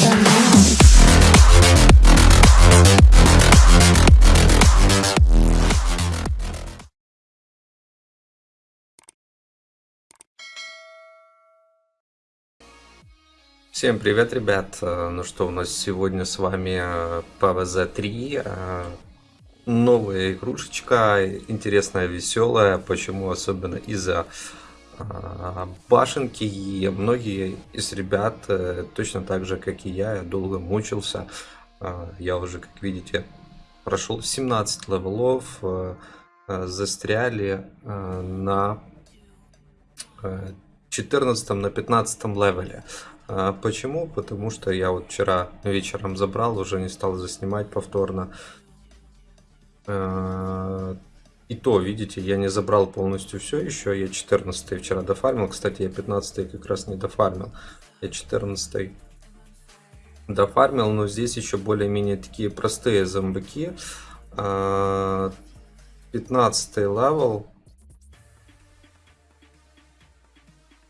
Now. Всем привет, ребят! Э, Ну что, у нас сегодня с вами э, PvZ3. э, Новая игрушечка, интересная, веселая. Почему? Особенно из-за башенки. И многие из ребят, э, точно так же, как и я, долго мучился. Э, Я уже, как видите, прошел 17 левелов. э, э, Застряли на э, 14 на 15 левеле. А Почему? Потому что я вот вчера вечером забрал, уже не стал заснимать повторно. А, И то, видите, я не забрал полностью все еще. Я 14 вчера дофармил. Кстати, я 15 как раз не дофармил. Я 14 дофармил, но здесь еще более-менее такие простые зомбаки. А, 15 левел.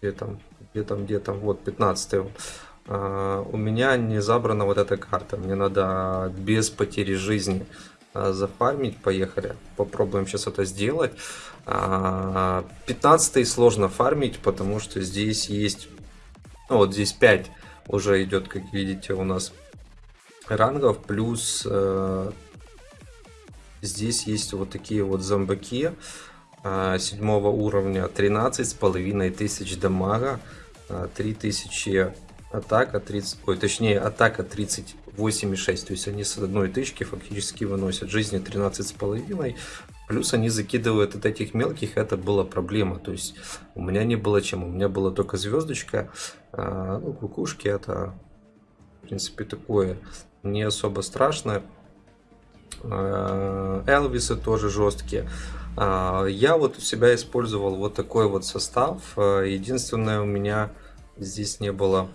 Где там? Где там, где там? Вот, 15 а, у меня не забрана вот эта карта. Мне надо без потери жизни а, зафармить. Поехали. Попробуем сейчас это сделать. А, 15 сложно фармить, потому что здесь есть... Ну, вот здесь 5 уже идет, как видите, у нас рангов. Плюс э, здесь есть вот такие вот зомбаки а, седьмого уровня 13 с половиной тысяч дамага а, 3000 атака 30 ой точнее атака 38,6 то есть они с одной тычки фактически выносят жизни 13 с половиной плюс они закидывают от этих мелких это была проблема то есть у меня не было чем у меня была только звездочка а, ну кукушки это в принципе такое не особо страшно А, Элвисы тоже жесткие. А, Я вот у себя использовал вот такой вот состав. А, Единственное, у меня здесь не было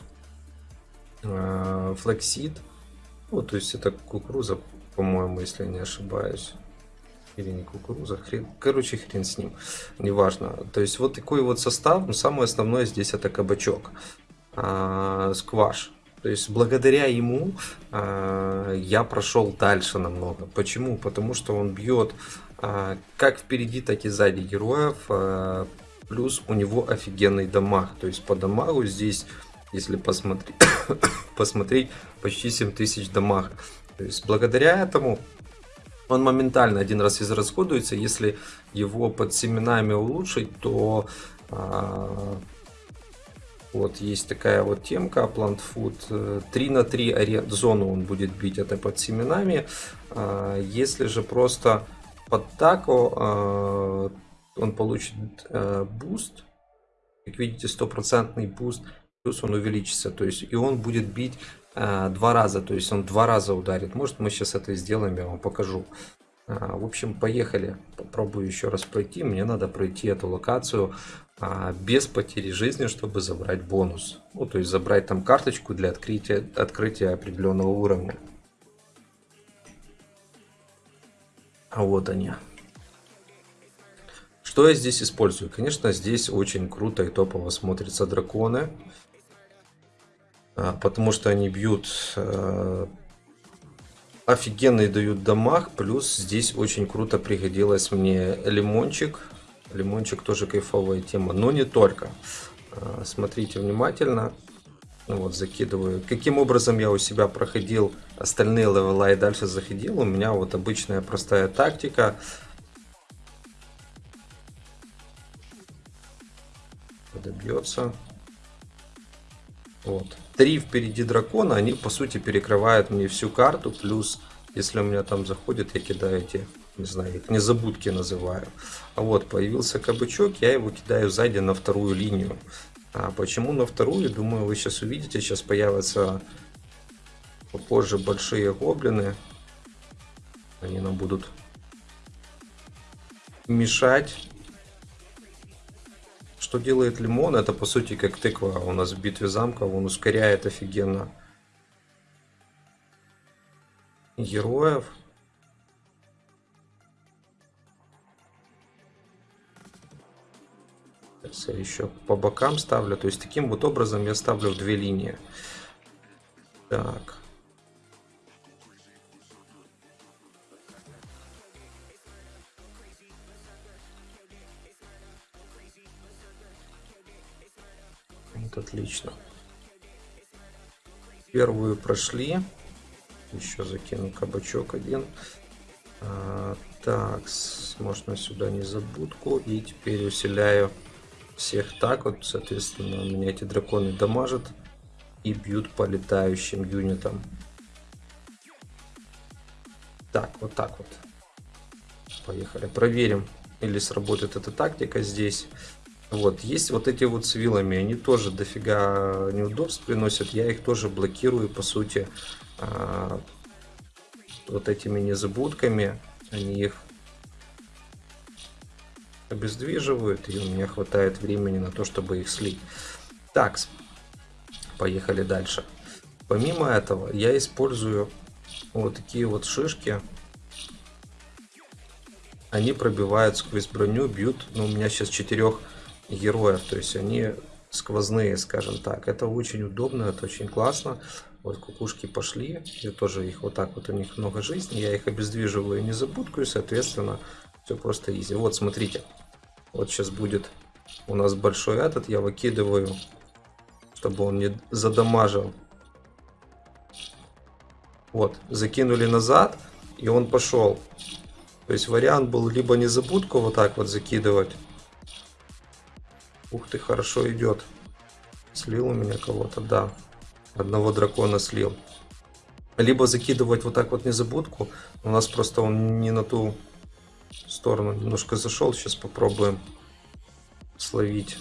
флексид. Ну, то есть это кукуруза, по-моему, если не ошибаюсь. Или не кукуруза, хрен. Короче, хрен с ним. Неважно. То есть вот такой вот состав. Но самое основное здесь это кабачок. А, Скваш. То есть благодаря ему э, я прошел дальше намного. Почему? Потому что он бьет э, как впереди, так и сзади героев. Э, плюс у него офигенный дамаг. То есть по дамагу здесь, если посмотреть, посмотреть почти 7000 дамага. То есть благодаря этому он моментально один раз израсходуется. Если его под семенами улучшить, то э, вот есть такая вот темка Plant Food. 3 на 3 аре- зону он будет бить это под семенами. А, Если же просто под тако а, он получит э, буст. Как видите, стопроцентный буст. Плюс он увеличится. То есть и он будет бить э, два раза. То есть он два раза ударит. Может мы сейчас это сделаем, я вам покажу. А, В общем, поехали. Попробую еще раз пройти. Мне надо пройти эту локацию а, без потери жизни, чтобы забрать бонус. Ну, то есть забрать там карточку для открытия, открытия определенного уровня. А вот они. Что я здесь использую? Конечно, здесь очень круто и топово смотрятся драконы. А, Потому что они бьют э, офигенный дают дамаг. Плюс здесь очень круто пригодилась мне лимончик. Лимончик тоже кайфовая тема, но не только. А, Смотрите внимательно. Ну Вот, закидываю. Каким образом я у себя проходил остальные левела и дальше заходил? У меня вот обычная простая тактика. Добьется. Вот. Три впереди дракона, они по сути перекрывают мне всю карту. Плюс, если у меня там заходит, я кидаю эти, не знаю, их незабудки называю. А вот появился кабачок, я его кидаю сзади на вторую линию. А почему на вторую? Думаю, вы сейчас увидите. Сейчас появятся попозже большие гоблины. Они нам будут мешать. Что делает лимон? Это по сути как тыква у нас в битве замков. Он ускоряет офигенно героев. Сейчас я еще по бокам ставлю. То есть таким вот образом я ставлю в две линии. Так. Отлично. Первую прошли. Еще закину кабачок один. А, так, можно сюда незабудку. И теперь усиляю всех так вот. Соответственно, у меня эти драконы дамажат и бьют по летающим юнитам. Так, вот так вот. Поехали. Проверим, или сработает эта тактика здесь. Вот, есть вот эти вот с вилами, они тоже дофига неудобств приносят. Я их тоже блокирую, по сути, а, вот этими незабудками. Они их обездвиживают, и у меня хватает времени на то, чтобы их слить. Так, поехали дальше. Помимо этого, я использую вот такие вот шишки. Они пробивают сквозь броню, бьют. Ну, у меня сейчас четырех героев, то есть они сквозные, скажем так. Это очень удобно, это очень классно. Вот кукушки пошли, я тоже их вот так вот, у них много жизни, я их обездвиживаю незабудку, и, соответственно, все просто изи. Вот, смотрите, вот сейчас будет у нас большой этот, я выкидываю, чтобы он не задамажил. Вот, закинули назад, и он пошел. То есть вариант был либо незабудку вот так вот закидывать. Ух ты, хорошо идет. Слил у меня кого-то, да. Одного дракона слил. Либо закидывать вот так вот незабудку. У нас просто он не на ту сторону немножко зашел. Сейчас попробуем словить.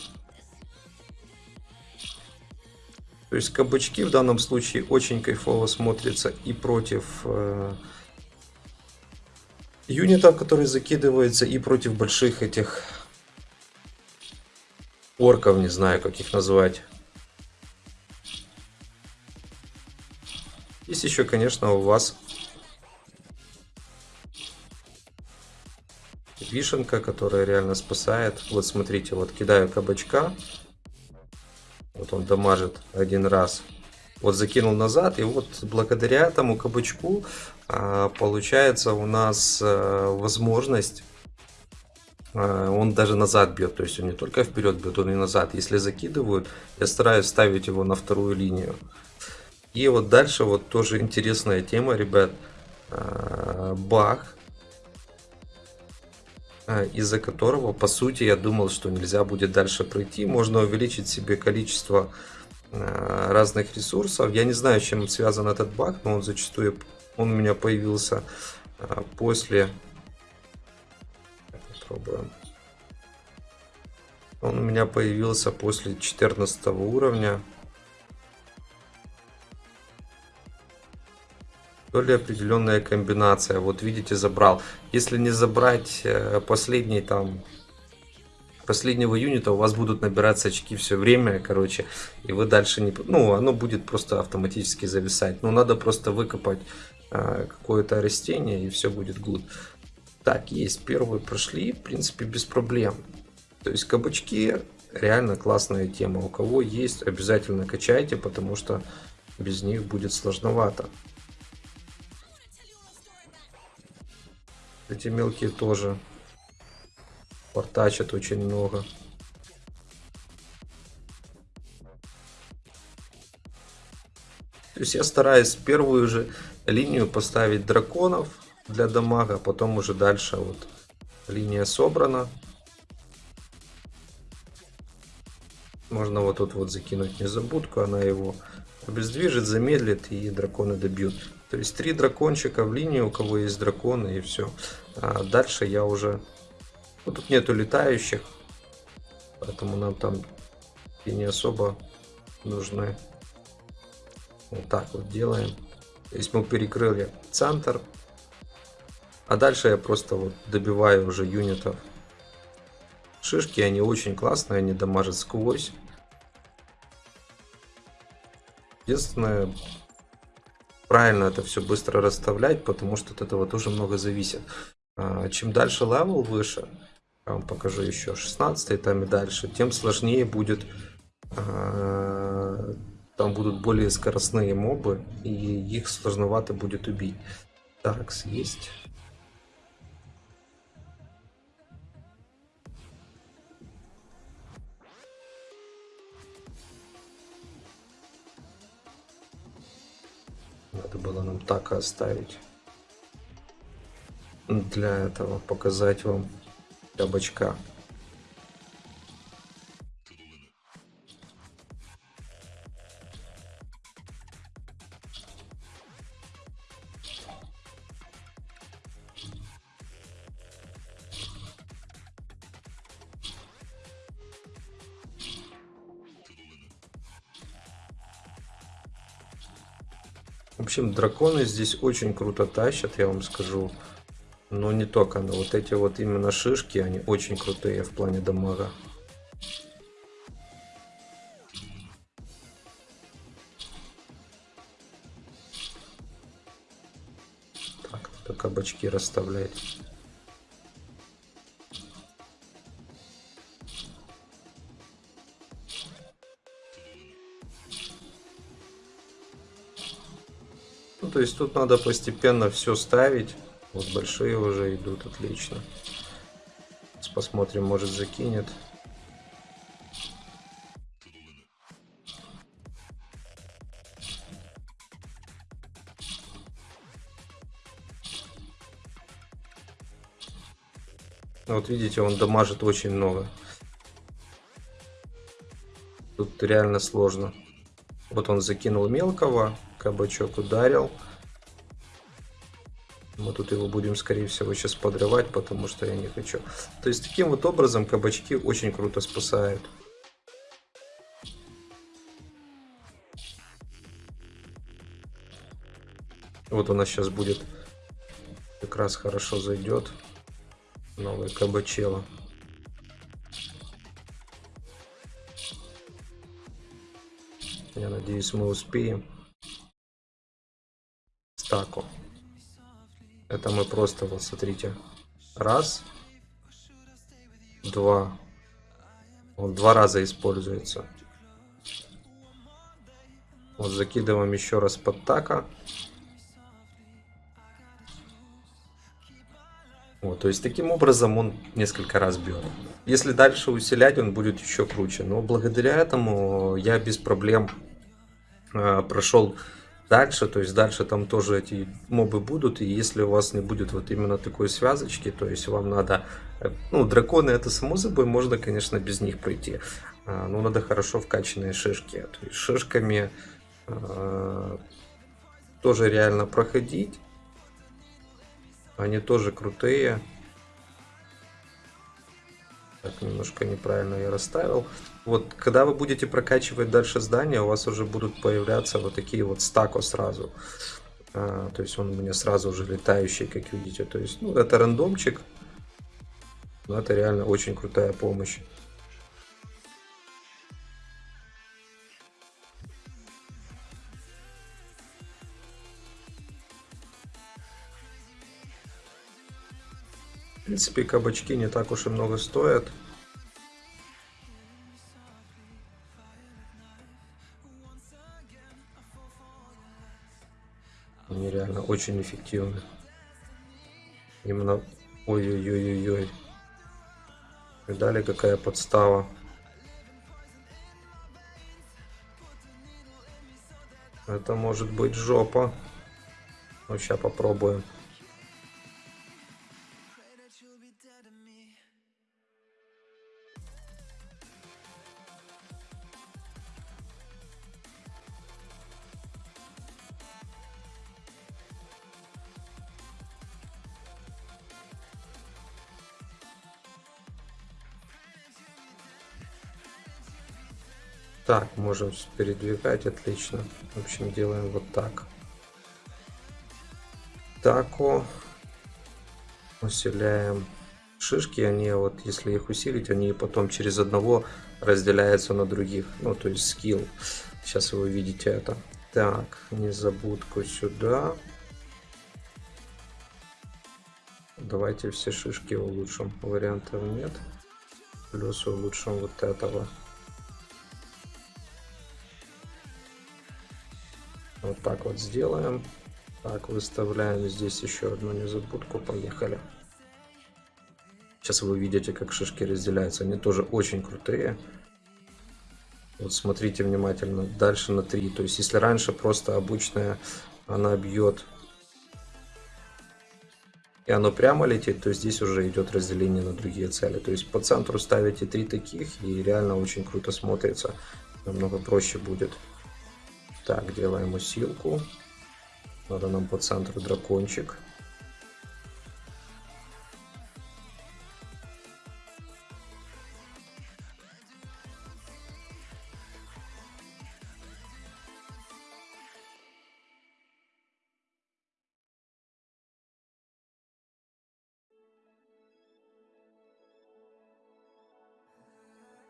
То есть кабачки в данном случае очень кайфово смотрятся и против э, юнитов, которые закидываются, и против больших этих орков, не знаю, как их назвать. Есть еще, конечно, у вас вишенка, которая реально спасает. Вот смотрите, вот кидаю кабачка. Вот он дамажит один раз. Вот закинул назад, и вот благодаря этому кабачку а, получается у нас а, возможность он даже назад бьет, то есть он не только вперед бьет, он и назад. Если закидывают, я стараюсь ставить его на вторую линию. И вот дальше вот тоже интересная тема, ребят. А, Баг, а, из-за которого, по сути, я думал, что нельзя будет дальше пройти. Можно увеличить себе количество разных ресурсов. Я не знаю, чем связан этот баг, но он зачастую он у меня появился после попробуем. Он у меня появился после 14 уровня. То ли определенная комбинация. Вот видите, забрал. Если не забрать э, последний там последнего юнита, у вас будут набираться очки все время, короче, и вы дальше не... Ну, оно будет просто автоматически зависать. Ну, надо просто выкопать э, какое-то растение, и все будет good. Так, есть, первые прошли, в принципе, без проблем. То есть кабачки реально классная тема. У кого есть, обязательно качайте, потому что без них будет сложновато. Эти мелкие тоже портачат очень много. То есть я стараюсь первую же линию поставить драконов для дамага, потом уже дальше вот линия собрана. Можно вот тут вот закинуть незабудку, она его обездвижит, замедлит и драконы добьют. То есть три дракончика в линию, у кого есть драконы и все. А дальше я уже... Ну, тут нету летающих, поэтому нам там и не особо нужны. Вот так вот делаем. То есть мы перекрыли центр. А дальше я просто вот добиваю уже юнитов. Шишки, они очень классные, они дамажат сквозь. Единственное, правильно это все быстро расставлять, потому что от этого тоже много зависит. А, Чем дальше левел выше, я вам покажу еще 16 там и дальше, тем сложнее будет а, там будут более скоростные мобы, и их сложновато будет убить. Так, есть. Надо было нам так оставить. Для этого показать вам кабачка. В общем, драконы здесь очень круто тащат, я вам скажу. Но не только, но вот эти вот именно шишки, они очень крутые в плане дамага. Так, надо кабачки расставлять. То есть тут надо постепенно все ставить. Вот большие уже идут, отлично. Сейчас посмотрим, может закинет. Вот видите, он дамажит очень много. Тут реально сложно. Вот он закинул мелкого, кабачок ударил. Мы тут его будем, скорее всего, сейчас подрывать, потому что я не хочу. То есть, таким вот образом кабачки очень круто спасают. Вот у нас сейчас будет как раз хорошо зайдет новый кабачело. Я надеюсь, мы успеем. Стаку. Это мы просто, вот смотрите. Раз. Два. Он два раза используется. Вот закидываем еще раз под така. Вот, то есть таким образом он несколько раз бьет. Если дальше усилять, он будет еще круче. Но благодаря этому я без проблем э, прошел дальше. То есть дальше там тоже эти мобы будут. И если у вас не будет вот именно такой связочки, то есть вам надо... э, Ну, драконы это само собой, можно, конечно, без них пройти. А, Но надо хорошо вкачанные шишки. То есть шишками э, тоже реально проходить. Они тоже крутые. Так, немножко неправильно я расставил. Вот, когда вы будете прокачивать дальше здание, у вас уже будут появляться вот такие вот стако сразу. А, то есть он у меня сразу уже летающий, как видите. То есть, ну, это рандомчик. Но это реально очень крутая помощь. Принципе, кабачки не так уж и много стоят. Они реально очень эффективны. Именно... Ой-ой-ой-ой-ой. Видали, какая подстава? Это может быть жопа. Ну, сейчас попробуем. Так, можем передвигать, отлично. В общем, делаем вот так. Тако. Усиляем шишки, они вот, если их усилить, они потом через одного разделяются на других. Ну, то есть скилл. Сейчас вы увидите это. Так, незабудку сюда. Давайте все шишки улучшим. Вариантов нет. Плюс улучшим вот этого. Вот так вот сделаем. Так, выставляем здесь еще одну незабудку. Поехали. Сейчас вы увидите, как шишки разделяются. Они тоже очень крутые. Вот смотрите внимательно. Дальше на 3. То есть, если раньше просто обычная она бьет и оно прямо летит, то здесь уже идет разделение на другие цели. То есть по центру ставите три таких и реально очень круто смотрится. Намного проще будет. Так, делаем усилку. Надо нам по центру дракончик.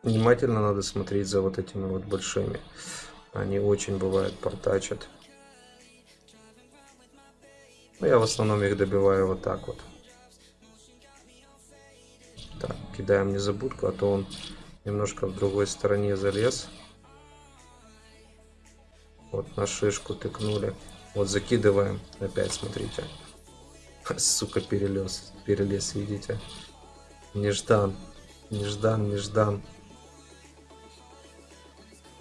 Внимательно надо смотреть за вот этими вот большими. Они очень бывают портачат. Но я в основном их добиваю вот так вот. Так, кидаем незабудку, а то он немножко в другой стороне залез. Вот на шишку тыкнули. Вот закидываем. Опять смотрите. Сука, перелез. Перелез, видите? Неждан. Неждан, неждан.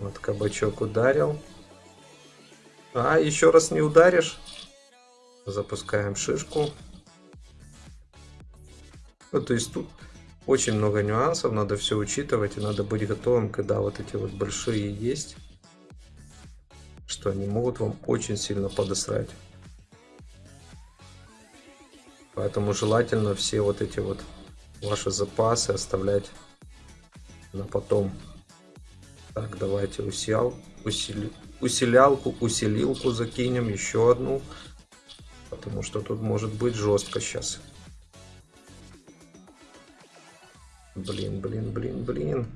Вот кабачок ударил. А, еще раз не ударишь. Запускаем шишку. Ну, то есть тут очень много нюансов, надо все учитывать и надо быть готовым, когда вот эти вот большие есть, что они могут вам очень сильно подосрать. Поэтому желательно все вот эти вот ваши запасы оставлять на потом. Так, давайте усиал, усили, усилялку, усилилку закинем, еще одну. Потому что тут может быть жестко сейчас. Блин, блин, блин, блин.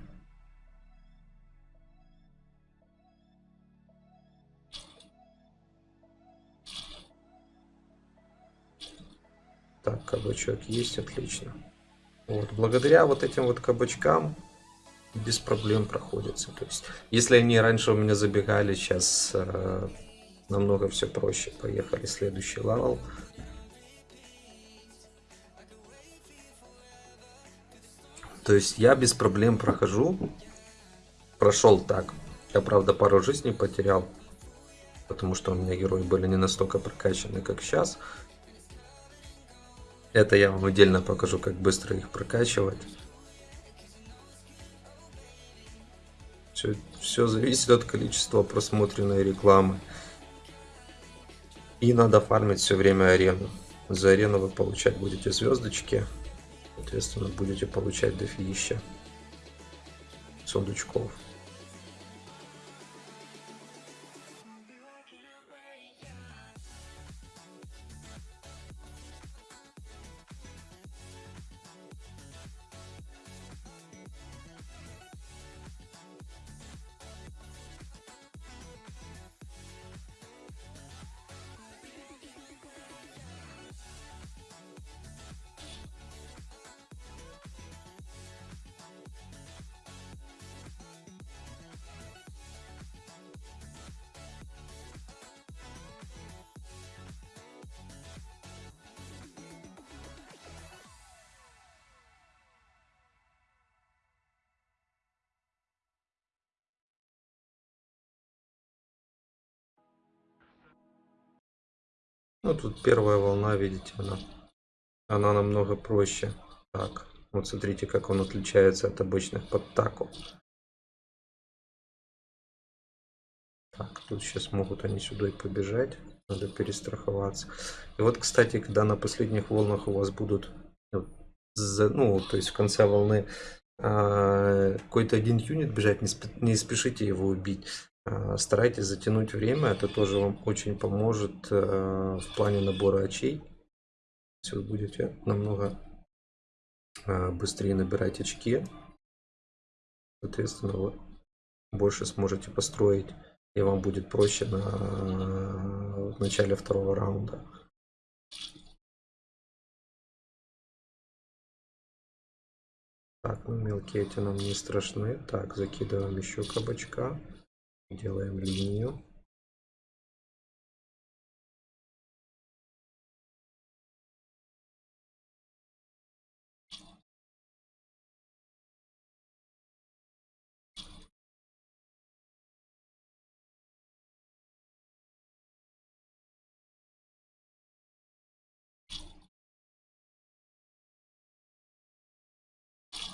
Так, кабачок есть, отлично. Вот, благодаря вот этим вот кабачкам без проблем проходится. То есть, если они раньше у меня забегали, сейчас э, намного все проще. Поехали, следующий левел. То есть я без проблем прохожу. Прошел так. Я, правда, пару жизней потерял. Потому что у меня герои были не настолько прокачаны, как сейчас. Это я вам отдельно покажу, как быстро их прокачивать. Все, все зависит от количества просмотренной рекламы. И надо фармить все время арену. За арену вы получать будете звездочки. Соответственно, будете получать дофигища сундучков. Ну, тут первая волна, видите, она, она намного проще. Так, вот смотрите, как он отличается от обычных подтаков. Так, тут сейчас могут они сюда и побежать. Надо перестраховаться. И вот, кстати, когда на последних волнах у вас будут, ну, то есть в конце волны а, какой-то один юнит бежать, не спешите его убить. А, старайтесь затянуть время, это тоже вам очень поможет э, в плане набора очей. Вы будете намного а, быстрее набирать очки, соответственно, вы больше сможете построить, и вам будет проще на в начале второго раунда. Так, ну мелкие эти нам не страшны. Так, закидываем еще кабачка делаем линию.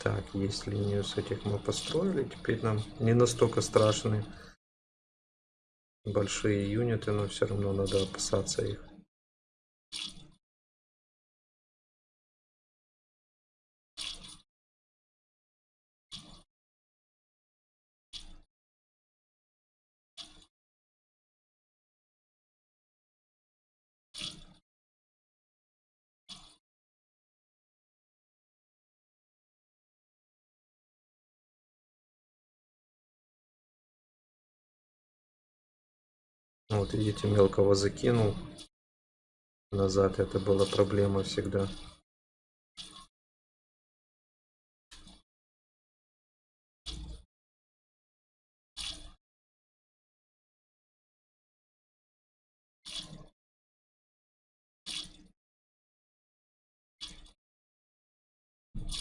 Так, есть линию с этих мы построили, теперь нам не настолько страшны большие юниты, но все равно надо опасаться их. Вот видите, мелкого закинул. Назад это была проблема всегда.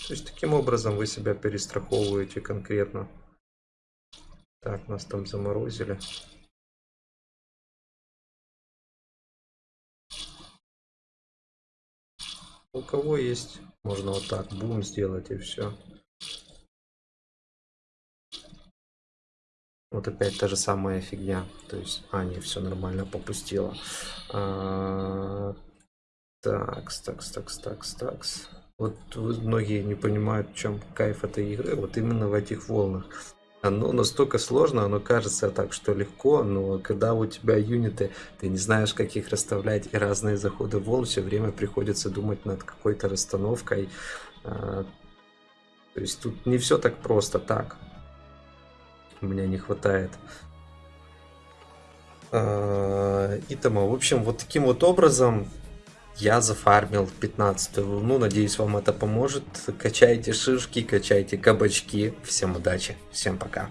То есть таким образом вы себя перестраховываете конкретно. Так, нас там заморозили. У кого есть, можно вот так, бум сделать и все. Вот опять та же самая фигня. То есть, не, все нормально попустило. А, такс, такс, такс, такс, такс. Вот многие не понимают, в чем кайф этой игры. Вот именно в этих волнах. Оно настолько сложно, оно кажется так, что легко, но когда у тебя юниты, ты не знаешь, как их расставлять, и разные заходы волн, все время приходится думать над какой-то расстановкой. А, то есть тут не все так просто, так. У меня не хватает а, Итама. В общем, вот таким вот образом я зафармил 15 волну. Надеюсь, вам это поможет. Качайте шишки, качайте кабачки. Всем удачи, всем пока.